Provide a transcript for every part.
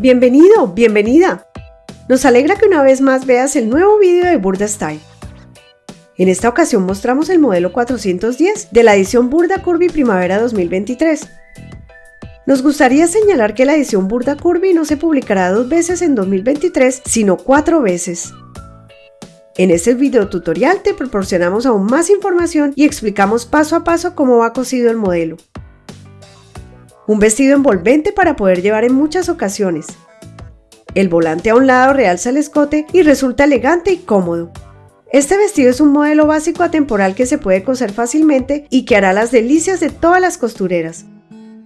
Bienvenido, bienvenida. Nos alegra que una vez más veas el nuevo vídeo de Burda Style. En esta ocasión mostramos el modelo 410 de la edición Burda Curvy Primavera 2023. Nos gustaría señalar que la edición Burda Curvy no se publicará dos veces en 2023, sino cuatro veces. En este video tutorial te proporcionamos aún más información y explicamos paso a paso cómo va cosido el modelo. Un vestido envolvente para poder llevar en muchas ocasiones. El volante a un lado realza el escote y resulta elegante y cómodo. Este vestido es un modelo básico atemporal que se puede coser fácilmente y que hará las delicias de todas las costureras.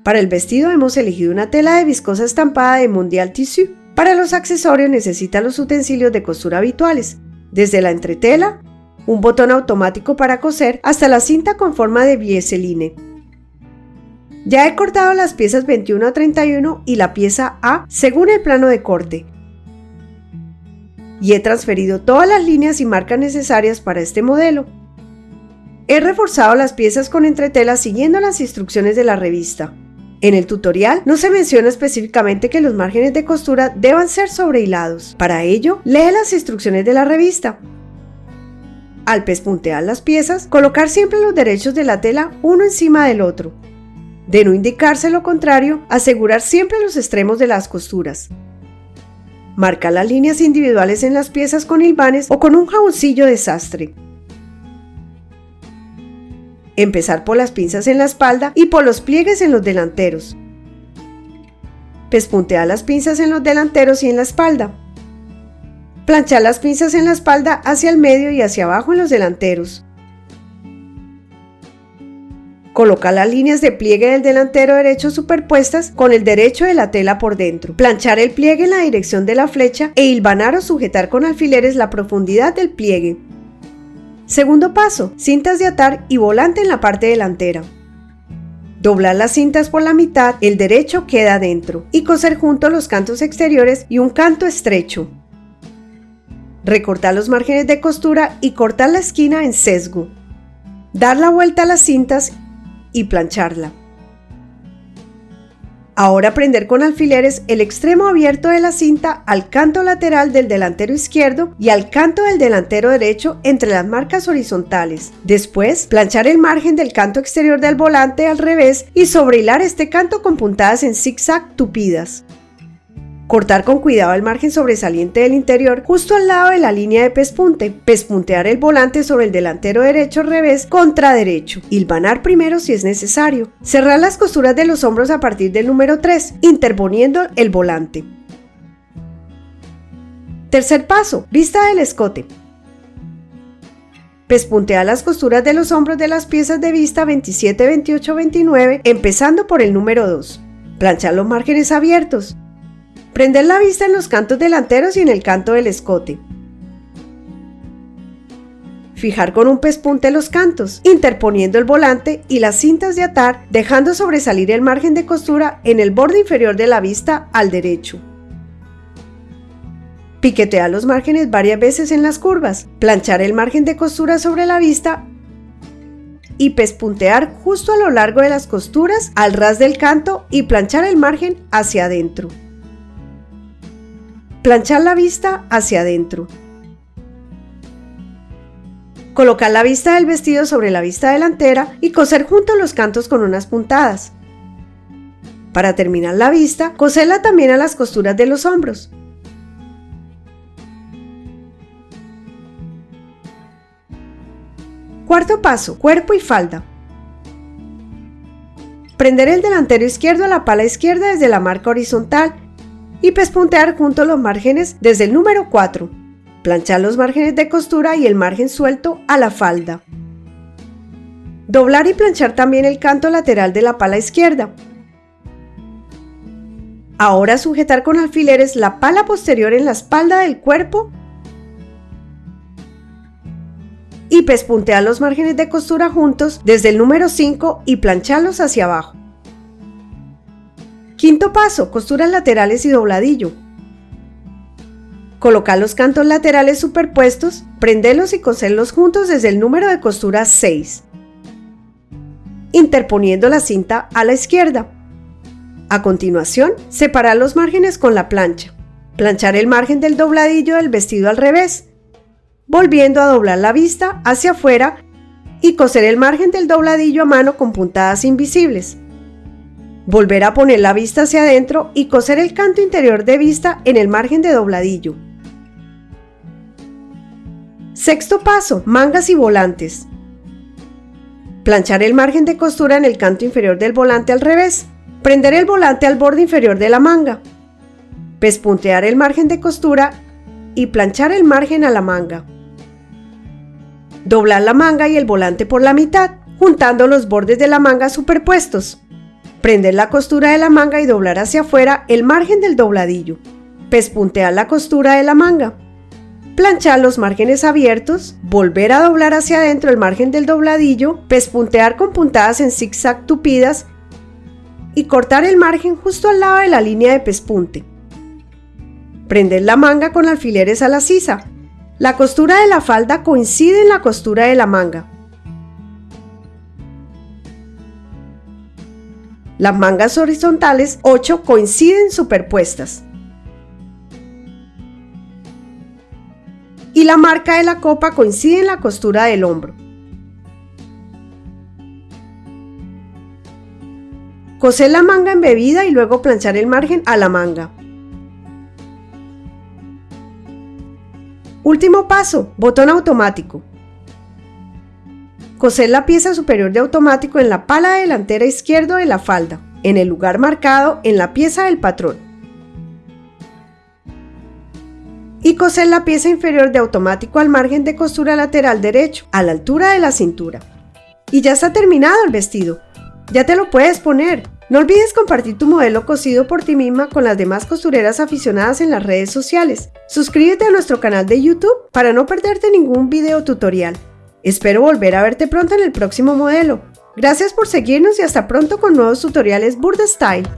Para el vestido hemos elegido una tela de viscosa estampada de Mondial Tissue. Para los accesorios necesita los utensilios de costura habituales, desde la entretela, un botón automático para coser, hasta la cinta con forma de bieseline. Ya he cortado las piezas 21 a 31 y la pieza A según el plano de corte. Y he transferido todas las líneas y marcas necesarias para este modelo. He reforzado las piezas con entretela siguiendo las instrucciones de la revista. En el tutorial no se menciona específicamente que los márgenes de costura deban ser sobrehilados. Para ello, lee las instrucciones de la revista. Al pespuntear las piezas, colocar siempre los derechos de la tela uno encima del otro. De no indicarse lo contrario, asegurar siempre los extremos de las costuras. Marca las líneas individuales en las piezas con hilvanes o con un jaboncillo de sastre. Empezar por las pinzas en la espalda y por los pliegues en los delanteros. Pespuntear las pinzas en los delanteros y en la espalda. Planchar las pinzas en la espalda hacia el medio y hacia abajo en los delanteros. Colocar las líneas de pliegue del delantero derecho superpuestas con el derecho de la tela por dentro. Planchar el pliegue en la dirección de la flecha e hilvanar o sujetar con alfileres la profundidad del pliegue. Segundo paso, cintas de atar y volante en la parte delantera. Doblar las cintas por la mitad, el derecho queda dentro y coser juntos los cantos exteriores y un canto estrecho. Recortar los márgenes de costura y cortar la esquina en sesgo. Dar la vuelta a las cintas y plancharla. Ahora prender con alfileres el extremo abierto de la cinta al canto lateral del delantero izquierdo y al canto del delantero derecho entre las marcas horizontales. Después, planchar el margen del canto exterior del volante al revés y sobrehilar este canto con puntadas en zigzag tupidas. Cortar con cuidado el margen sobresaliente del interior justo al lado de la línea de pespunte. Pespuntear el volante sobre el delantero derecho revés contra derecho. Hilvanar primero si es necesario. Cerrar las costuras de los hombros a partir del número 3, interponiendo el volante. Tercer paso, vista del escote. Pespuntea las costuras de los hombros de las piezas de vista 27, 28, 29, empezando por el número 2. Planchar los márgenes abiertos. Prender la vista en los cantos delanteros y en el canto del escote. Fijar con un pespunte los cantos, interponiendo el volante y las cintas de atar, dejando sobresalir el margen de costura en el borde inferior de la vista al derecho. Piquetear los márgenes varias veces en las curvas, planchar el margen de costura sobre la vista y pespuntear justo a lo largo de las costuras al ras del canto y planchar el margen hacia adentro. Planchar la vista hacia adentro. Colocar la vista del vestido sobre la vista delantera y coser juntos los cantos con unas puntadas. Para terminar la vista, coserla también a las costuras de los hombros. Cuarto paso, cuerpo y falda. Prender el delantero izquierdo a la pala izquierda desde la marca horizontal y pespuntear junto los márgenes desde el número 4. Planchar los márgenes de costura y el margen suelto a la falda. Doblar y planchar también el canto lateral de la pala izquierda. Ahora sujetar con alfileres la pala posterior en la espalda del cuerpo y pespuntear los márgenes de costura juntos desde el número 5 y plancharlos hacia abajo. Quinto paso, costuras laterales y dobladillo. Colocar los cantos laterales superpuestos, prenderlos y coserlos juntos desde el número de costura 6, interponiendo la cinta a la izquierda. A continuación, separar los márgenes con la plancha. Planchar el margen del dobladillo del vestido al revés, volviendo a doblar la vista hacia afuera y coser el margen del dobladillo a mano con puntadas invisibles. Volver a poner la vista hacia adentro y coser el canto interior de vista en el margen de dobladillo. Sexto paso, mangas y volantes. Planchar el margen de costura en el canto inferior del volante al revés. Prender el volante al borde inferior de la manga. Pespuntear el margen de costura y planchar el margen a la manga. Doblar la manga y el volante por la mitad, juntando los bordes de la manga superpuestos. Prender la costura de la manga y doblar hacia afuera el margen del dobladillo. Pespuntear la costura de la manga. Planchar los márgenes abiertos, volver a doblar hacia adentro el margen del dobladillo, pespuntear con puntadas en zigzag tupidas y cortar el margen justo al lado de la línea de pespunte. Prender la manga con alfileres a la sisa. La costura de la falda coincide en la costura de la manga. Las mangas horizontales 8 coinciden superpuestas. Y la marca de la copa coincide en la costura del hombro. Coser la manga embebida y luego planchar el margen a la manga. Último paso, botón automático. Coser la pieza superior de automático en la pala delantera izquierda de la falda, en el lugar marcado en la pieza del patrón. Y coser la pieza inferior de automático al margen de costura lateral derecho, a la altura de la cintura. Y ya está terminado el vestido. Ya te lo puedes poner. No olvides compartir tu modelo cosido por ti misma con las demás costureras aficionadas en las redes sociales. Suscríbete a nuestro canal de YouTube para no perderte ningún video tutorial. Espero volver a verte pronto en el próximo modelo. Gracias por seguirnos y hasta pronto con nuevos tutoriales Burda Style.